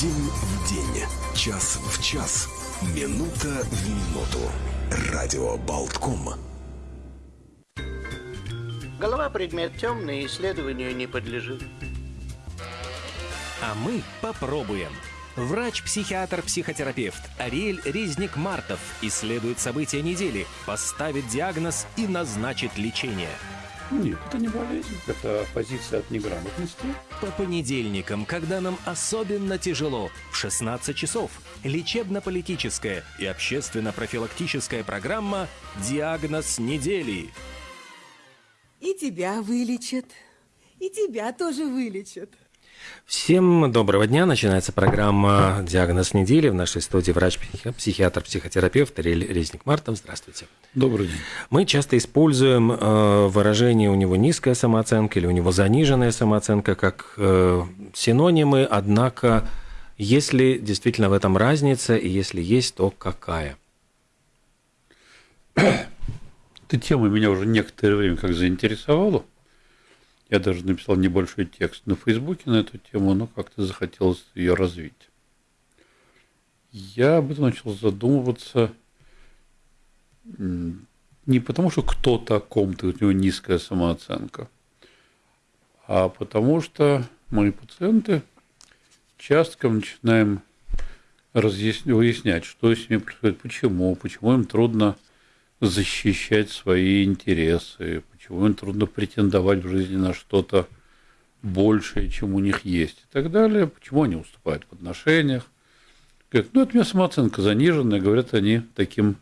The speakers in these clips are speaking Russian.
День в день, час в час, минута в минуту. Радио Болтком. Голова предмет темный, исследованию не подлежит. А мы попробуем. Врач-психиатр-психотерапевт Ариэль Резник-Мартов исследует события недели, поставит диагноз и назначит лечение. Нет, это не болезнь, это позиция от неграмотности. По понедельникам, когда нам особенно тяжело, в 16 часов, лечебно-политическая и общественно-профилактическая программа «Диагноз недели». И тебя вылечат, и тебя тоже вылечат. Всем доброго дня. Начинается программа «Диагноз недели». В нашей студии врач-психиатр-психотерапевт Рель Резник-Мартов. Здравствуйте. Добрый день. Мы часто используем э, выражение «у него низкая самооценка» или «у него заниженная самооценка» как э, синонимы, однако если действительно в этом разница, и если есть, то какая? Эта тема меня уже некоторое время как заинтересовала – я даже написал небольшой текст на Фейсбуке на эту тему, но как-то захотелось ее развить. Я об этом начал задумываться не потому, что кто-то о ком-то, у него низкая самооценка, а потому что мои пациенты часто начинаем разъяснять, выяснять, что с ними происходит, почему, почему им трудно защищать свои интересы, почему им трудно претендовать в жизни на что-то большее, чем у них есть и так далее, почему они уступают в отношениях. Говорят, ну, это у меня самооценка заниженная, говорят они таким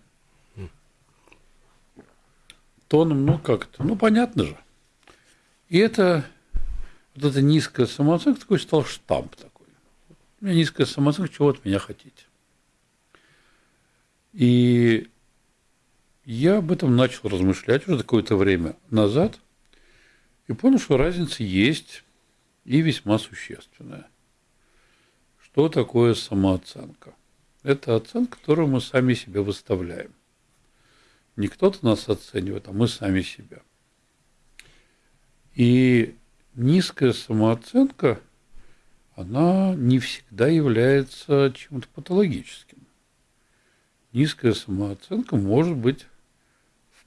тоном, ну, как это, ну, понятно же. И это, вот эта низкая самооценка такой стал штамп такой. У меня низкая самооценка, чего от меня хотите? И я об этом начал размышлять уже какое-то время назад и понял, что разница есть и весьма существенная. Что такое самооценка? Это оценка, которую мы сами себе выставляем. Не кто-то нас оценивает, а мы сами себя. И низкая самооценка, она не всегда является чем-то патологическим. Низкая самооценка может быть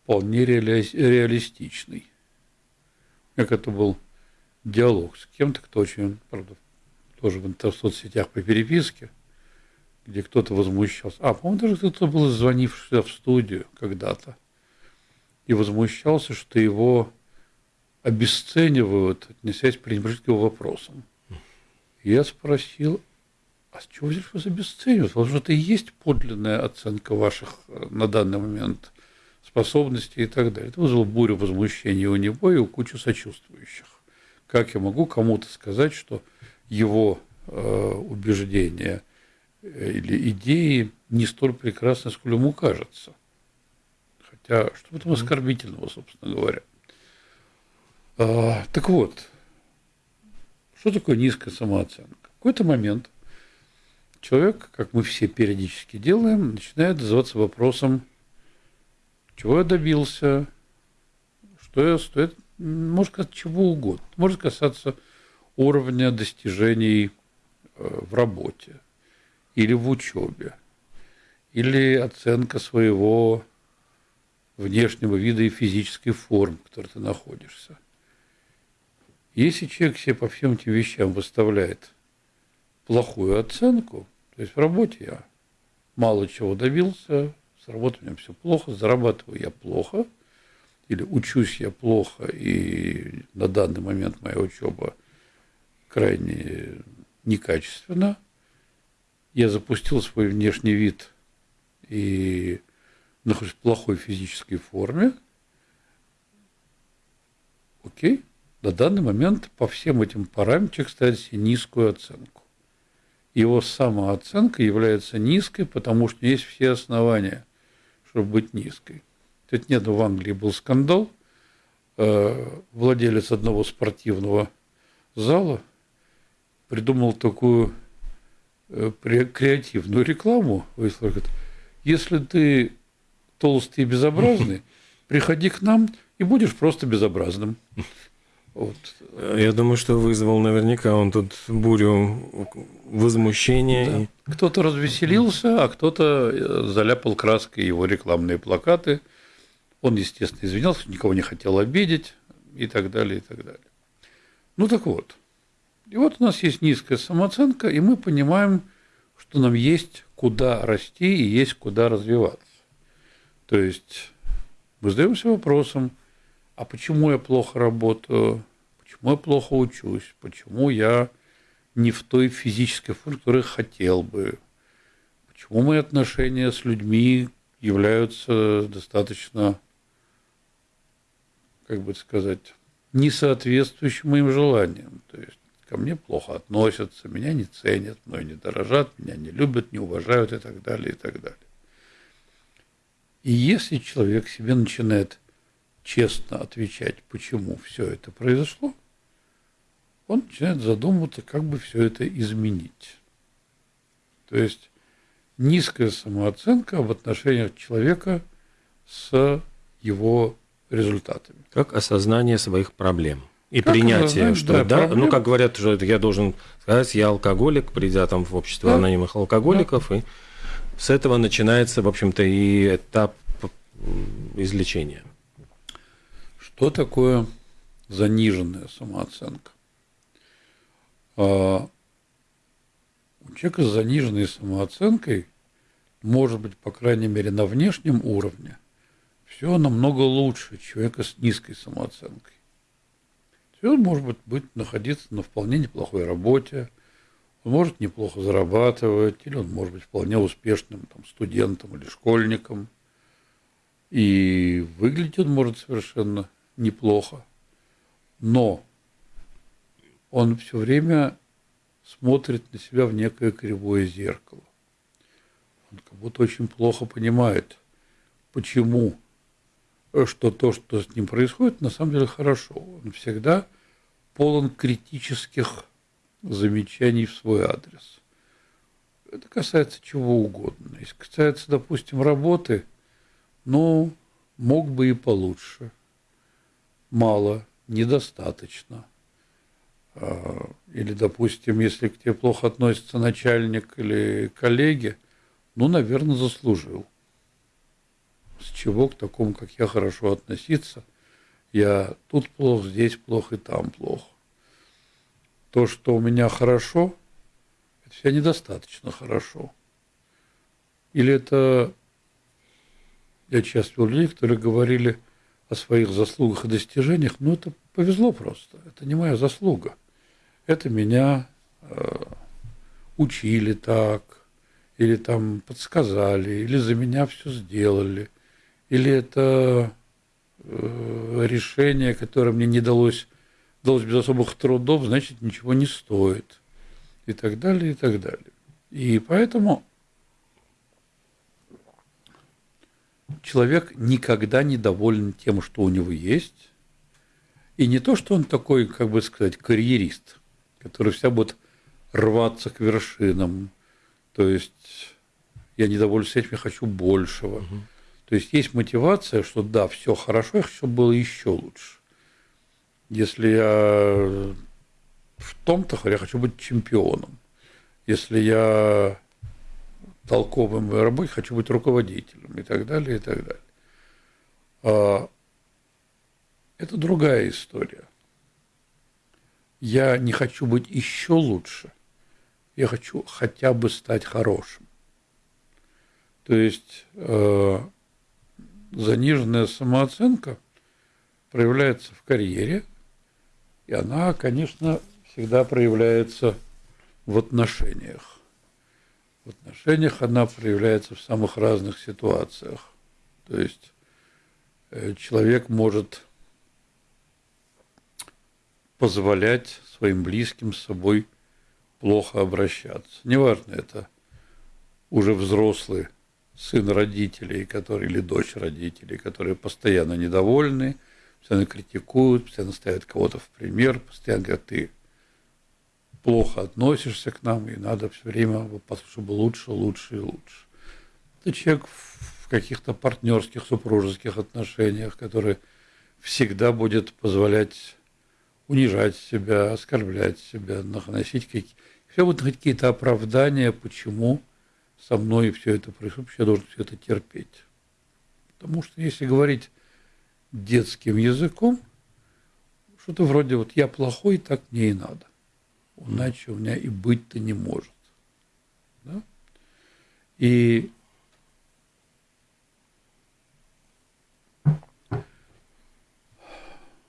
вполне реали... реалистичный. Как это был диалог с кем-то, кто очень, правда, тоже в соцсетях по переписке, где кто-то возмущался. А, по-моему, даже кто-то был звонивший в студию когда-то и возмущался, что его обесценивают, отнесясь пренебрежительно к его вопросам. Я спросил, а с чего здесь вас обесценивают? Потому что это и есть подлинная оценка ваших э, на данный момент способности и так далее. Это вызвало бурю возмущения у него и у кучи сочувствующих. Как я могу кому-то сказать, что его э, убеждения э, или идеи не столь прекрасны, сколь ему кажется? Хотя, что в этом оскорбительного, собственно говоря? А, так вот, что такое низкая самооценка? В какой-то момент человек, как мы все периодически делаем, начинает задаваться вопросом, чего я добился, что я стоит, может касаться чего угодно, может касаться уровня достижений э, в работе или в учебе, или оценка своего внешнего вида и физической формы, в которой ты находишься. Если человек себе по всем этим вещам выставляет плохую оценку, то есть в работе я мало чего добился, с работой у меня все плохо, зарабатываю я плохо, или учусь я плохо, и на данный момент моя учеба крайне некачественна. Я запустил свой внешний вид и нахожусь в плохой физической форме. Окей. На данный момент по всем этим параметрам человек ставит себе низкую оценку. Его самооценка является низкой, потому что есть все основания чтобы быть низкой. Тут нет, в Англии был скандал. Э, владелец одного спортивного зала придумал такую э, креативную рекламу. Если ты толстый и безобразный, приходи к нам и будешь просто безобразным. Вот. Я думаю, что вызвал наверняка он тут бурю возмущения. Да. и- Кто-то развеселился, а кто-то э, заляпал краской его рекламные плакаты. Он, естественно, извинялся, никого не хотел обидеть и так далее, и так далее. Ну так вот. И вот у нас есть низкая самооценка, и мы понимаем, что нам есть куда расти и есть куда развиваться. То есть мы задаемся вопросом, а почему я плохо работаю, почему я плохо учусь, почему я не в той физической форме, которой хотел бы, почему мои отношения с людьми являются достаточно, как бы сказать, не соответствующим моим желаниям. То есть ко мне плохо относятся, меня не ценят, мной не дорожат, меня не любят, не уважают и так далее, и так далее. И если человек себе начинает честно отвечать, почему все это произошло, он начинает задумываться, как бы все это изменить. То есть низкая самооценка в отношениях человека с его результатами. Как осознание своих проблем. И Как принятие, что да, да, проблем. ну как говорят, что это я должен сказать, я алкоголик, придя там в общество Да. анонимных алкоголиков, и с этого начинается, в общем-то, и этап излечения. Что такое заниженная самооценка? А, У человека с заниженной самооценкой, может быть, по крайней мере, на внешнем уровне, все намного лучше человека с низкой самооценкой. Он может быть, быть находиться на вполне неплохой работе, он может неплохо зарабатывать, или он может быть вполне успешным там, студентом или школьником. И выглядеть он может совершенно неплохо. Но он все время смотрит на себя в некое кривое зеркало. Он как будто очень плохо понимает, почему, э, что то, что с ним происходит, на самом деле хорошо. Он всегда полон критических замечаний в свой адрес. Это касается чего угодно. Если касается, допустим, работы, ну, мог бы и получше. Мало, недостаточно. А, Или, допустим, если к тебе плохо относится начальник или коллеги, ну, наверное, заслужил. С чего к такому, как я, хорошо относиться? Я тут плохо, здесь плохо и там плохо. То, что у меня хорошо, это все недостаточно хорошо. Или это я часто видел людей, которые говорили о своих заслугах и достижениях, но это повезло просто. Это не моя заслуга. Это меня э, учили так, или там подсказали, или за меня все сделали, или это э, решение, которое мне не далось, далось без особых трудов, значит, ничего не стоит. И так далее, и так далее. И поэтому человек никогда не доволен тем, что у него есть. И не то, что он такой, как бы сказать, карьерист, который вся будет рваться к вершинам. То есть я недоволен этим, я хочу большего. То есть есть мотивация, что да, все хорошо, я хочу, чтобы было еще лучше. Если я в том-то, я хочу быть чемпионом. Если я моей работе, хочу быть руководителем и так далее, и так далее. А, Это другая история. Я не хочу быть еще лучше, я хочу хотя бы стать хорошим. То есть э, заниженная самооценка проявляется в карьере, и она, конечно, всегда проявляется в отношениях. В отношениях она проявляется в самых разных ситуациях. То есть э, человек может позволять своим близким с собой плохо обращаться. Неважно, это уже взрослый сын родителей, который, или дочь родителей, которые постоянно недовольны, постоянно критикуют, постоянно ставят кого-то в пример, постоянно говорят, ты плохо относишься к нам, и надо все время, чтобы лучше, лучше и лучше. Это человек в каких-то партнерских, супружеских отношениях, который всегда будет позволять унижать себя, оскорблять себя, наносить какие все вот какие-то оправдания, почему со мной все это происходит, я должен все это терпеть. Потому что если говорить детским языком, что-то вроде вот я плохой, так мне и надо. Иначе у меня и быть-то не может. Да? И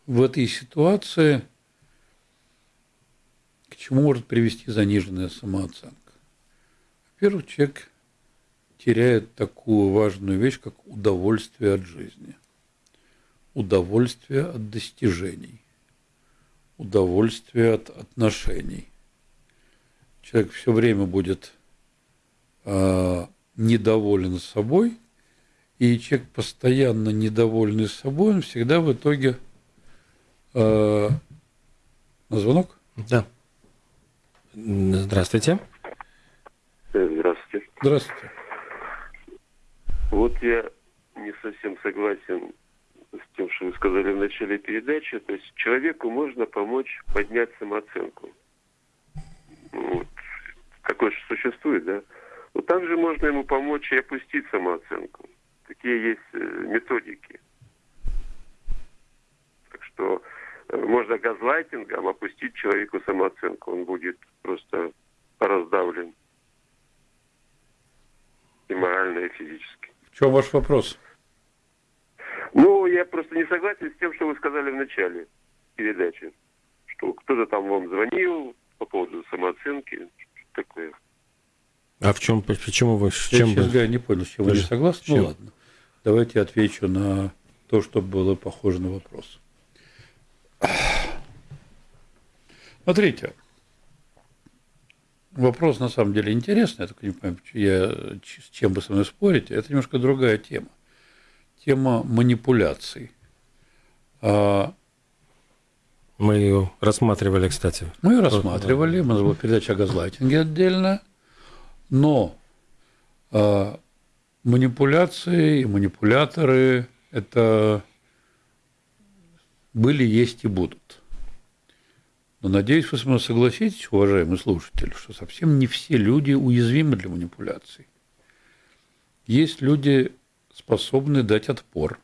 в этой ситуации к чему может привести заниженная самооценка? Во-первых, человек теряет такую важную вещь, как удовольствие от жизни, удовольствие от достижений, удовольствие от отношений. Человек все время будет э, недоволен собой, и человек постоянно недовольный собой, он всегда в итоге э, на звонок? Да. Здравствуйте. Здравствуйте. Здравствуйте. Вот я не совсем согласен с тем, что вы сказали в начале передачи. То есть человеку можно помочь поднять самооценку. Вот. Такое же существует, да? Но также можно ему помочь и опустить самооценку. Такие есть э, методики. Так что э, можно газлайтингом опустить человеку самооценку. Он будет просто раздавлен и морально, и физически. В чем ваш вопрос? Ну, я просто не согласен с тем, что вы сказали в начале передачи. Что кто-то там вам звонил по поводу самооценки. Что такое. А в чем, почему вы, с Я, чем честно вы? говоря, не понял, с чем вы не согласны. чем? Ну ладно. Давайте я отвечу на то, что было похоже на вопрос. Смотрите, вопрос на самом деле интересный. Я только не понимаю, я, с чем вы со мной спорите. Это немножко другая тема. Тема манипуляций. А, Мы ее рассматривали, кстати. Мы ее рассматривали, у нас была передача о газлайтинге отдельно, но э, манипуляции и манипуляторы – это были, есть и будут. Но надеюсь, вы со мной согласитесь, уважаемый слушатель, что совсем не все люди уязвимы для манипуляций. Есть люди, способные дать отпор.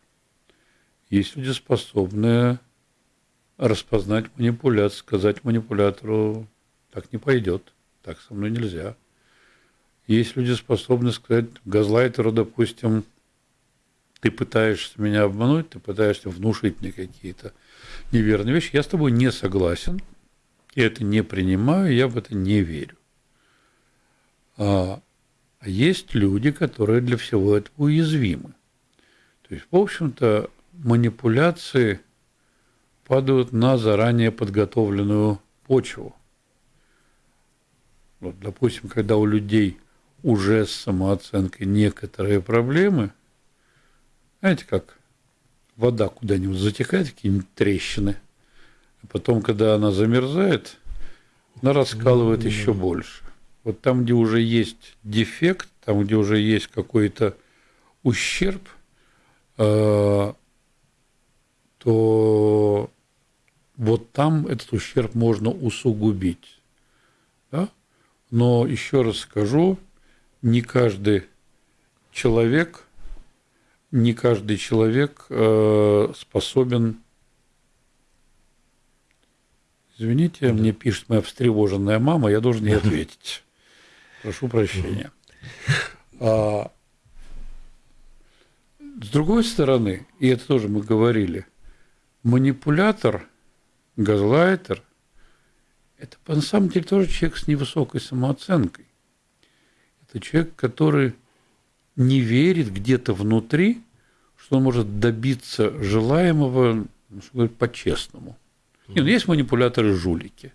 Есть люди, способные распознать манипуляцию, сказать манипулятору, так не пойдет, так со мной нельзя. Есть люди, способные сказать газлайтеру, допустим, ты пытаешься меня обмануть, ты пытаешься внушить мне какие-то неверные вещи, я с тобой не согласен, я это не принимаю, я в это не верю. А, а есть люди, которые для всего этого уязвимы. То есть, в общем-то, манипуляции падают на заранее подготовленную почву. Вот, допустим, когда у людей уже с самооценкой некоторые проблемы, знаете, как вода куда-нибудь затекает, какие-нибудь трещины, а потом, когда она замерзает, она раскалывает еще больше. Вот там, где уже есть дефект, там, где уже есть какой-то ущерб, э, то вот там этот ущерб можно усугубить. Да? Но еще раз скажу, не каждый человек, не каждый человек э, способен. Извините, мне пишет моя встревоженная мама, я должен ей ответить. Прошу прощения. А, с другой стороны, и это тоже мы говорили, манипулятор, газлайтер – это на самом деле тоже человек с невысокой самооценкой. Это человек, который не верит где-то внутри, что он может добиться желаемого, ну, по-честному. Нет, ну, есть манипуляторы-жулики.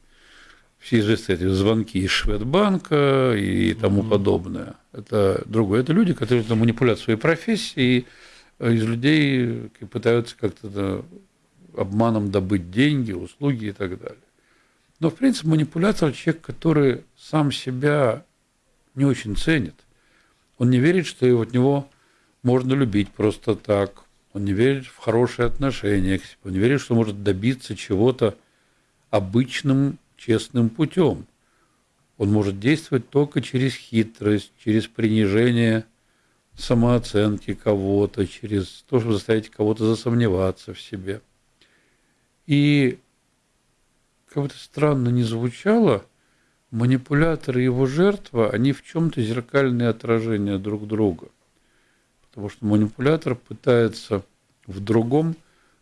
Все известные эти звонки из Шведбанка и тому подобное. Это другое. Это люди, которые там манипулят своей профессией, и из людей пытаются как-то обманом добыть деньги, услуги и так далее. Но, в принципе, манипулятор – человек, который сам себя не очень ценит. Он не верит, что от него можно любить просто так. Он не верит в хорошие отношения к себе. Он не верит, что может добиться чего-то обычным честным путем. Он может действовать только через хитрость, через принижение самооценки кого-то, через то, чтобы заставить кого-то засомневаться в себе. И как это странно не звучало, манипулятор и его жертва, они в чем-то зеркальные отражения друг друга. Потому что манипулятор пытается в другом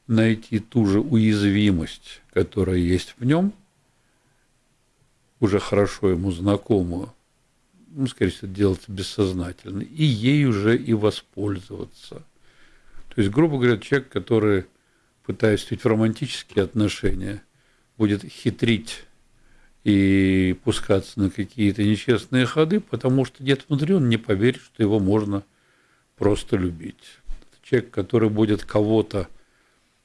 найти ту же уязвимость, которая есть в нем, уже хорошо ему знакомую, ну, скорее всего, делается бессознательно, и ей уже и воспользоваться. То есть, грубо говоря, человек, который, пытаясь вступить в романтические отношения, будет хитрить и пускаться на какие-то нечестные ходы, потому что где-то внутри он не поверит, что его можно просто любить. Человек, который будет кого-то,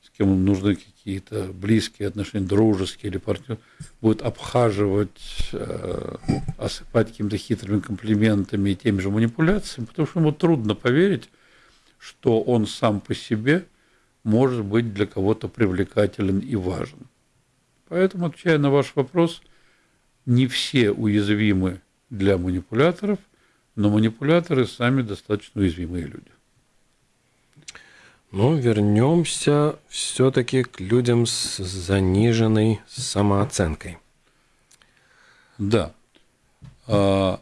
с кем нужны какие-то близкие отношения, дружеские или партнер, будет обхаживать, э, осыпать какими-то хитрыми комплиментами и теми же манипуляциями, потому что ему трудно поверить, что он сам по себе может быть для кого-то привлекателен и важен. Поэтому, отвечая на ваш вопрос, не все уязвимы для манипуляторов, но манипуляторы сами достаточно уязвимые люди. Ну, вернемся все-таки к людям с заниженной самооценкой. Да. А...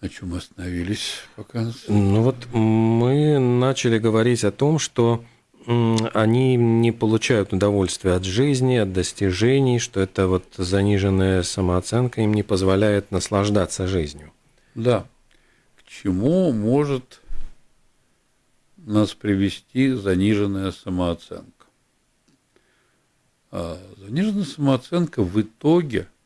На чем остановились пока? Ну вот мы начали говорить о том, что они не получают удовольствия от жизни, от достижений, что это вот заниженная самооценка им не позволяет наслаждаться жизнью. Да. Чему может нас привести заниженная самооценка? А заниженная самооценка в итоге –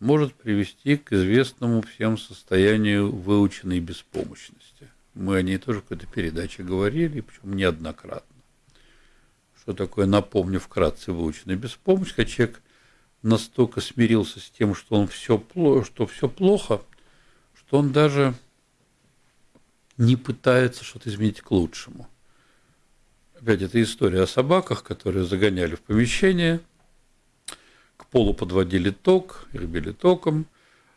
может привести к известному всем состоянию выученной беспомощности. Мы о ней тоже в какой-то передаче говорили, причем неоднократно. Что такое, напомню вкратце, выученная беспомощность, когда человек настолько смирился с тем, что, он все, что все плохо, что он даже не пытается что-то изменить к лучшему. Опять это история о собаках, которые загоняли в помещение – к полу подводили ток били током,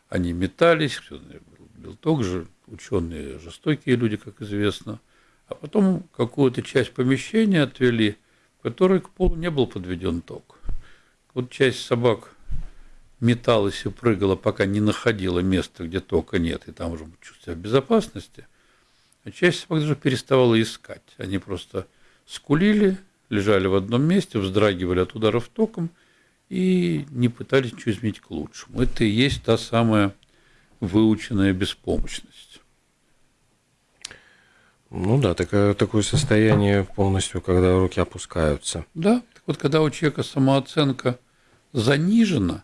они метались, бил ток же, ученые жестокие люди, как известно, а потом какую-то часть помещения отвели, в которой к полу не был подведен ток. Вот часть собак металась и прыгала, пока не находила места, где тока нет, и там уже чувствовала безопасности, а часть собак даже переставала искать. Они просто скулили, лежали в одном месте, вздрагивали от ударов током – и не пытались ничего изменить к лучшему. Это и есть та самая выученная беспомощность. Ну да, такое, такое состояние полностью, когда руки опускаются. Да, так вот когда у человека самооценка занижена,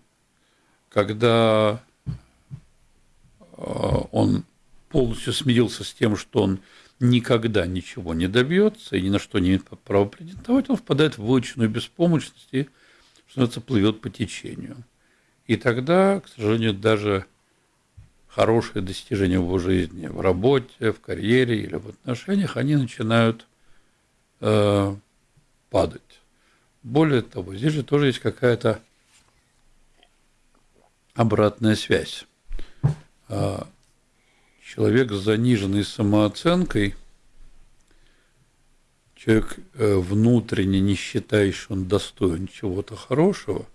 когда а, он полностью смирился с тем, что он никогда ничего не добьется и ни на что не имеет права претендовать, он впадает в выученную беспомощность и что плывет по течению. И тогда, к сожалению, даже хорошие достижения в его жизни, в работе, в карьере или в отношениях, они начинают э, падать. Более того, здесь же тоже есть какая-то обратная связь. Человек с заниженной самооценкой – человек э, внутренне не считает, что он достоин чего-то хорошего,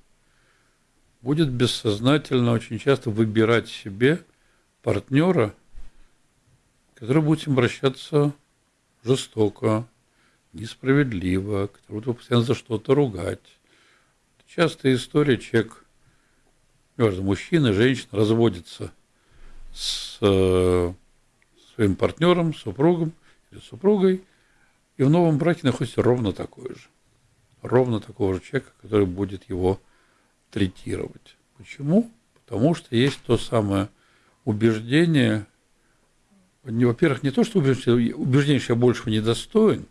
будет бессознательно очень часто выбирать себе партнера, который будет обращаться жестоко, несправедливо, который будет постоянно за что-то ругать. Частая история, человек, неважно, мужчина, женщина, разводится с э, своим партнером, супругом или супругой – и в новом браке находится ровно такой же. Ровно такого же человека, который будет его третировать. Почему? Потому что есть то самое убеждение, во-первых, не то, что убеждение, убеждение, что я большего не достоин,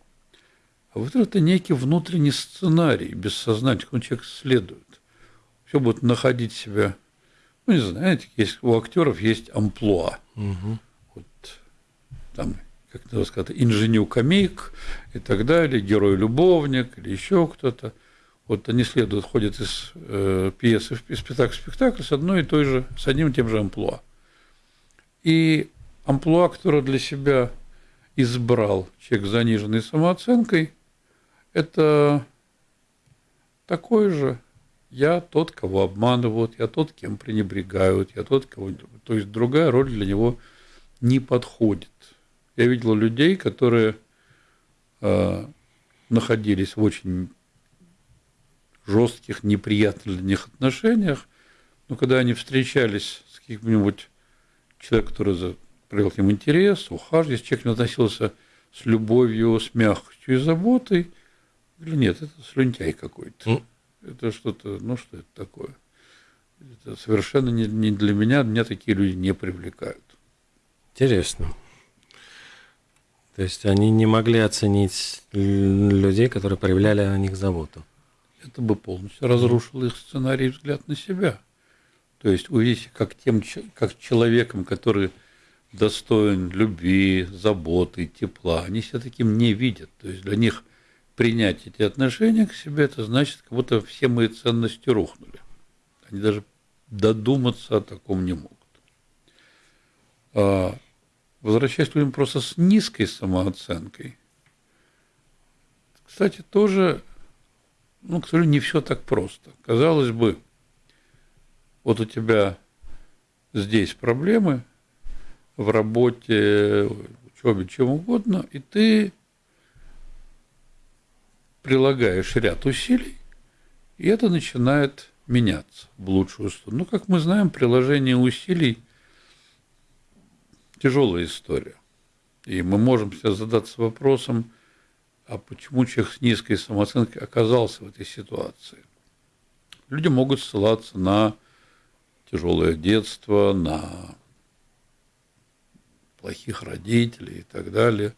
а вот это некий внутренний сценарий, бессознательный, он человек следует. Все будет находить себя, ну, не знаю, знаете, есть, у актеров есть амплуа. Угу. Вот там как надо сказать, инженю-комик и так далее, герой-любовник или еще кто-то. Вот они следуют, ходят из э, пьесы в спектакль в спектакль с одной и той же, с одним и тем же амплуа. И амплуа, которое для себя избрал человек с заниженной самооценкой, это такой же я тот, кого обманывают, я тот, кем пренебрегают, я тот, кого... То есть другая роль для него не подходит. Я видел людей, которые э, находились в очень жестких, неприятных для них отношениях, но когда они встречались с каким-нибудь человеком, который проявил к ним интерес, ухаживал, если человек не относился с любовью, с мягкостью и заботой, или нет, это слюнтяй какой-то. Это что-то, ну что это такое? Это совершенно не, не для меня, меня такие люди не привлекают. Интересно. То есть они не могли оценить людей, которые проявляли о них заботу. Это бы полностью разрушило их сценарий взгляд на себя. То есть увидите, как тем, как человеком, который достоин любви, заботы, тепла, они себя таким не видят. То есть для них – принять эти отношения к себе, это значит, как будто все мои ценности рухнули. Они даже додуматься о таком не могут. А, возвращаясь к людям просто с низкой самооценкой, кстати, тоже, ну, к сожалению, не все так просто. Казалось бы, вот у тебя здесь проблемы в работе, учебе, чем угодно, и ты прилагаешь ряд усилий, и это начинает меняться в лучшую сторону. Ну, как мы знаем, приложение усилий – тяжелая история. И мы можем себе задаться вопросом, а почему человек с низкой самооценкой оказался в этой ситуации? Люди могут ссылаться на тяжелое детство, на плохих родителей и так далее.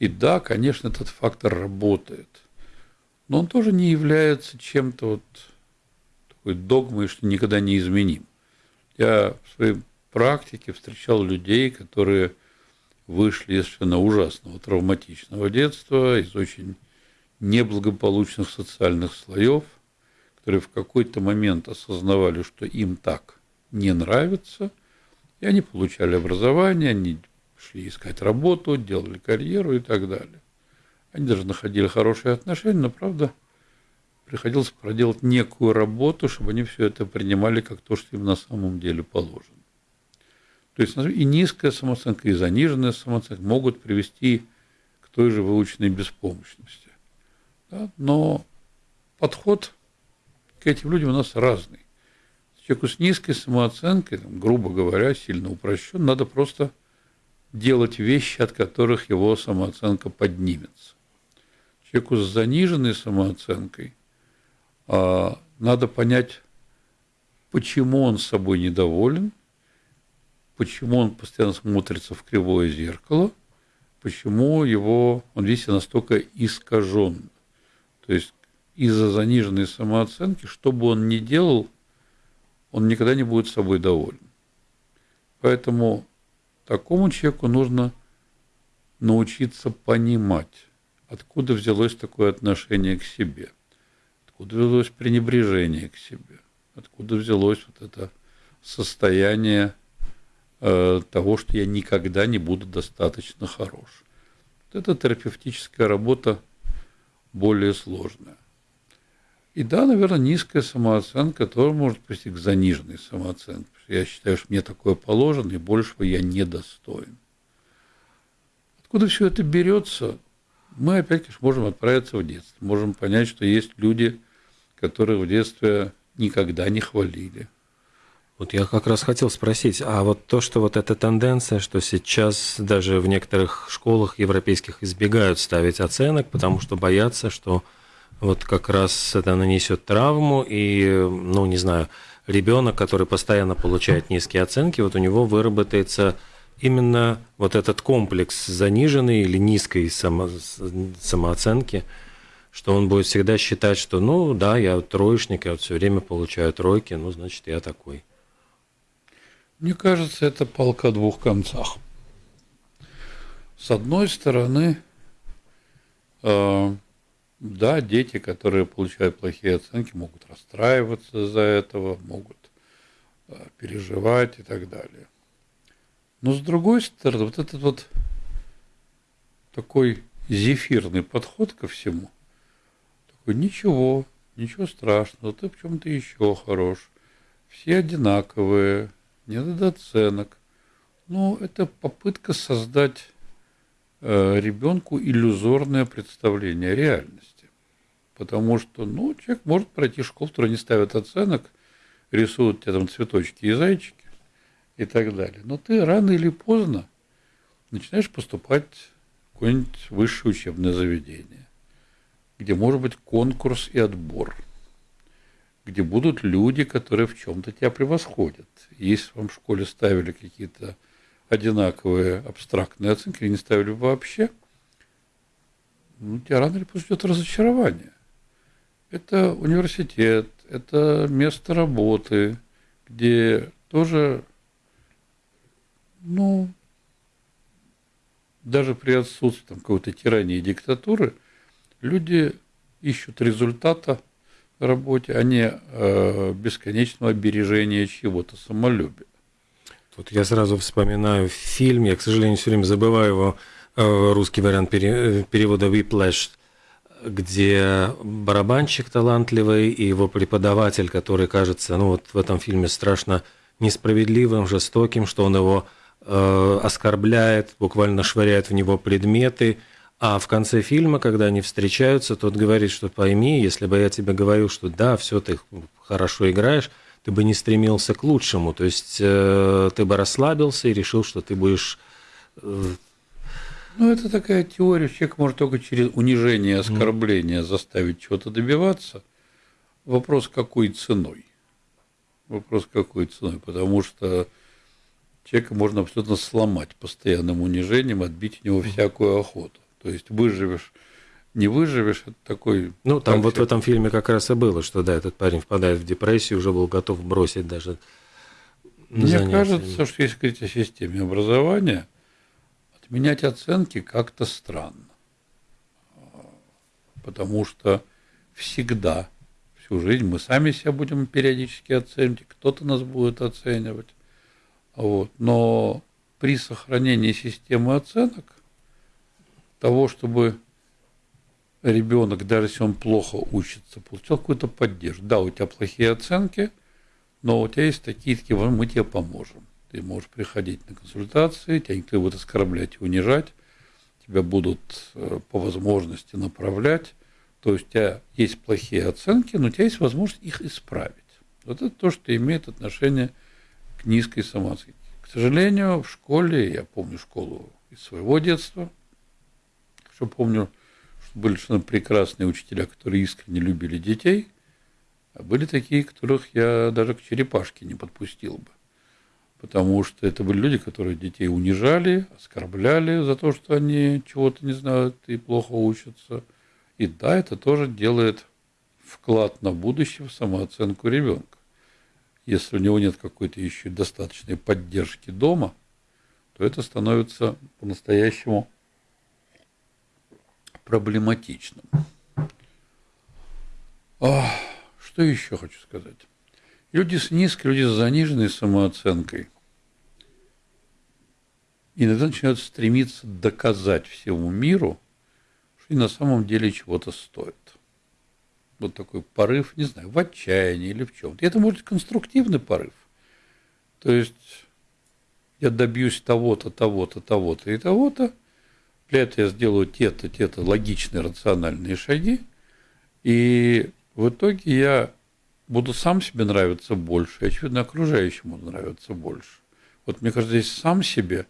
И да, конечно, этот фактор работает – но он тоже не является чем-то вот такой догмой, что никогда не изменим. Я в своей практике встречал людей, которые вышли из совершенно ужасного травматичного детства, из очень неблагополучных социальных слоев, которые в какой-то момент осознавали, что им так не нравится, и они получали образование, они шли искать работу, делали карьеру и так далее. Они даже находили хорошие отношения, но, правда, приходилось проделать некую работу, чтобы они все это принимали как то, что им на самом деле положено. То есть и низкая самооценка, и заниженная самооценка могут привести к той же выученной беспомощности. Да? Но подход к этим людям у нас разный. Человеку с низкой самооценкой, грубо говоря, сильно упрощен, надо просто делать вещи, от которых его самооценка поднимется человеку с заниженной самооценкой а, надо понять, почему он собой недоволен, почему он постоянно смотрится в кривое зеркало, почему его, он весь настолько искажен. То есть из-за заниженной самооценки, что бы он ни делал, он никогда не будет собой доволен. Поэтому такому человеку нужно научиться понимать, Откуда взялось такое отношение к себе? Откуда взялось пренебрежение к себе? Откуда взялось вот это состояние э, того, что я никогда не буду достаточно хорош? Вот это терапевтическая работа более сложная. И да, наверное, низкая самооценка тоже может привести к заниженной самооценке. Я считаю, что мне такое положено, и большего я не достоин. Откуда все это берется? Мы опять, конечно, можем отправиться в детство, можем понять, что есть люди, которые в детстве никогда не хвалили. Вот я как раз хотел спросить, а вот то, что вот эта тенденция, что сейчас даже в некоторых школах европейских избегают ставить оценок, потому что боятся, что вот как раз это нанесет травму, и, ну, не знаю, ребенок, который постоянно получает низкие оценки, вот у него выработается именно вот этот комплекс заниженной или низкой само, самооценки, что он будет всегда считать, что, ну, да, я троечник, я вот все время получаю тройки, ну, значит, я такой. Мне кажется, это палка о двух концах. С одной стороны, э, да, дети, которые получают плохие оценки, могут расстраиваться из-за этого, могут э, переживать и так далее. Но с другой стороны, вот этот вот такой зефирный подход ко всему, такой, ничего, ничего страшного, ты в чем-то еще хорош, все одинаковые, не надо оценок. Ну, это попытка создать э, ребенку иллюзорное представление реальности. Потому что, ну, человек может пройти школу, которая не ставит оценок, рисуют тебе там цветочки и зайчики и так далее. Но ты рано или поздно начинаешь поступать в какое-нибудь высшее учебное заведение, где может быть конкурс и отбор – где будут люди, которые в чем-то тебя превосходят. Если вам в школе ставили какие-то одинаковые абстрактные оценки, или не ставили вообще, ну, тебя рано или поздно ждет разочарование. Это университет, это место работы, где тоже, ну, даже при отсутствии какой-то тирании и диктатуры, люди ищут результата работе, а не э, бесконечного бережения чего-то, самолюбия. Тут я сразу вспоминаю фильм, я, к сожалению, все время забываю его, э, русский вариант пере, перевода «Whiplash», где барабанщик талантливый и его преподаватель, который кажется, ну вот в этом фильме страшно несправедливым, жестоким, что он его э, оскорбляет, буквально швыряет в него предметы, а в конце фильма, когда они встречаются, тот говорит, что пойми, если бы я тебе говорил, что да, все, ты хорошо играешь, ты бы не стремился к лучшему. То есть э, ты бы расслабился и решил, что ты будешь... Э... Ну, это такая теория. Человек может только через унижение оскорбление mm. заставить чего-то добиваться. Вопрос, какой ценой. Вопрос, какой ценой. Потому что человека можно абсолютно сломать постоянным унижением, отбить у него всякую охоту. То есть выживешь, не выживешь, это такой... Ну, там вот в этом фильме как раз и было, что да, этот парень впадает в депрессию, уже был готов бросить даже Мне занятия. кажется, что если говорить о системе образования, отменять оценки как-то странно. Потому что всегда, всю жизнь мы сами себя будем периодически оценивать, кто-то нас будет оценивать. Вот. Но при сохранении системы оценок того, чтобы ребенок, даже если он плохо учится, получал какую-то поддержку. Да, у тебя плохие оценки, но у тебя есть такие, такие, мы тебе поможем. Ты можешь приходить на консультации, тебя никто будет оскорблять и унижать, тебя будут э, по возможности направлять. То есть у тебя есть плохие оценки, но у тебя есть возможность их исправить. Вот это то, что имеет отношение к низкой самооценке. К сожалению, в школе, я помню школу из своего детства – что помню, что были совершенно прекрасные учителя, которые искренне любили детей, а были такие, которых я даже к черепашке не подпустил бы. Потому что это были люди, которые детей унижали, оскорбляли за то, что они чего-то не знают и плохо учатся. И да, это тоже делает вклад на будущее в самооценку ребенка. Если у него нет какой-то еще достаточной поддержки дома, то это становится по-настоящему проблематичным. А, что еще хочу сказать? Люди с низкой, люди с заниженной самооценкой иногда начинают стремиться доказать всему миру, что они на самом деле чего-то стоят. Вот такой порыв, не знаю, в отчаянии или в чем-то. Это может быть конструктивный порыв. То есть я добьюсь того-то, того-то, того-то и того-то, для этого я сделаю те-то, те-то логичные, рациональные шаги, и в итоге я буду сам себе нравиться больше, и, очевидно, окружающему нравиться больше. Вот мне кажется, здесь сам себе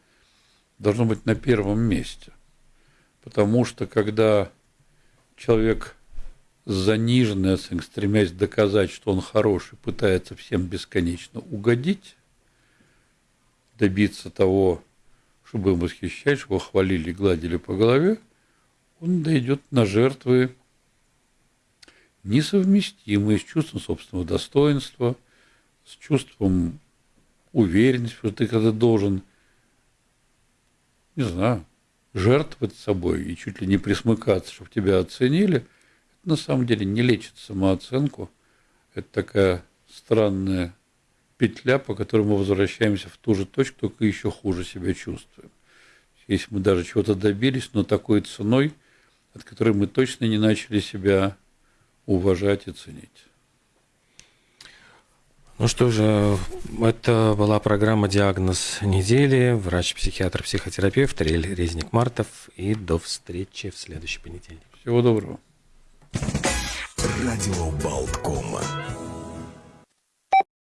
должно быть на первом месте. Потому что когда человек с заниженной оценкой, стремясь доказать, что он хороший, пытается всем бесконечно угодить, добиться того, чтобы им восхищать, чтобы его хвалили, гладили по голове, он дойдет на жертвы несовместимые с чувством собственного достоинства, с чувством уверенности, что ты когда должен, не знаю, жертвовать собой и чуть ли не присмыкаться, чтобы тебя оценили, на самом деле не лечит самооценку. Это такая странная петля, по которой мы возвращаемся в ту же точку, только еще хуже себя чувствуем. Если мы даже чего-то добились, но такой ценой, от которой мы точно не начали себя уважать и ценить. Ну что же, это была программа «Диагноз недели». Врач-психиатр, психотерапевт Риэль Резник-Мартов. И до встречи в следующий понедельник. Всего доброго. Радио Болткома.